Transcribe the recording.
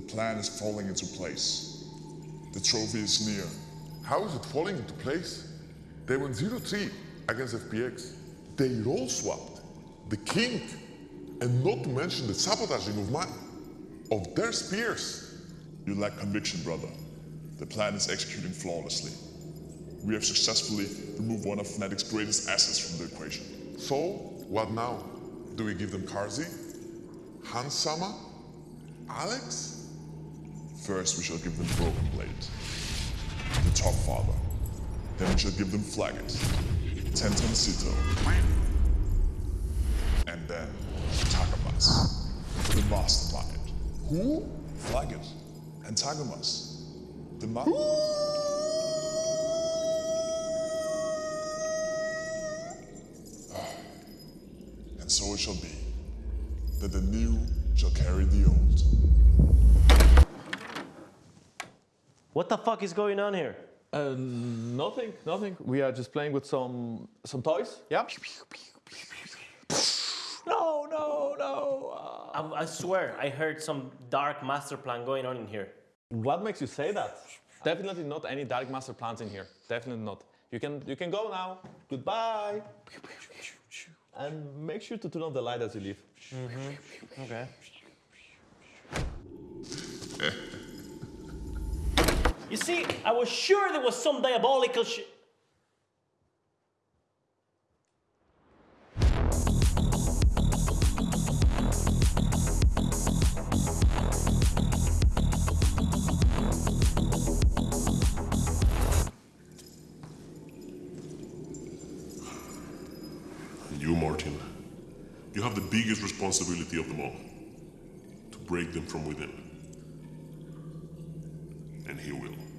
The plan is falling into place. The trophy is near. How is it falling into place? They went 0-3 against FPX. They role swapped the king, and not to mention the sabotaging of my of their spears. You lack conviction, brother. The plan is executing flawlessly. We have successfully removed one of Fnatic's greatest assets from the equation. So, what now? Do we give them Karzi? Hans Hansama? Alex? First, we shall give them Broken Blade, the Top Father. Then we shall give them Flakked, Tenten Sito, and then Targamas, the Mastermind. Who? Flakked and Targamas, the ma- And so it shall be, that the new shall carry the old. What the fuck is going on here? Uh, nothing, nothing. We are just playing with some some toys. Yeah. No, no, no. Uh, I, I swear, I heard some dark master plan going on in here. what makes you say that? Definitely not any dark master plans in here. Definitely not. You can you can go now. Goodbye. And make sure to turn off the light as you leave. Mhm. Okay. you see, I was sure there was some diabolical shit. You, Martin, you have the biggest responsibility of them all to break them from within. And he will.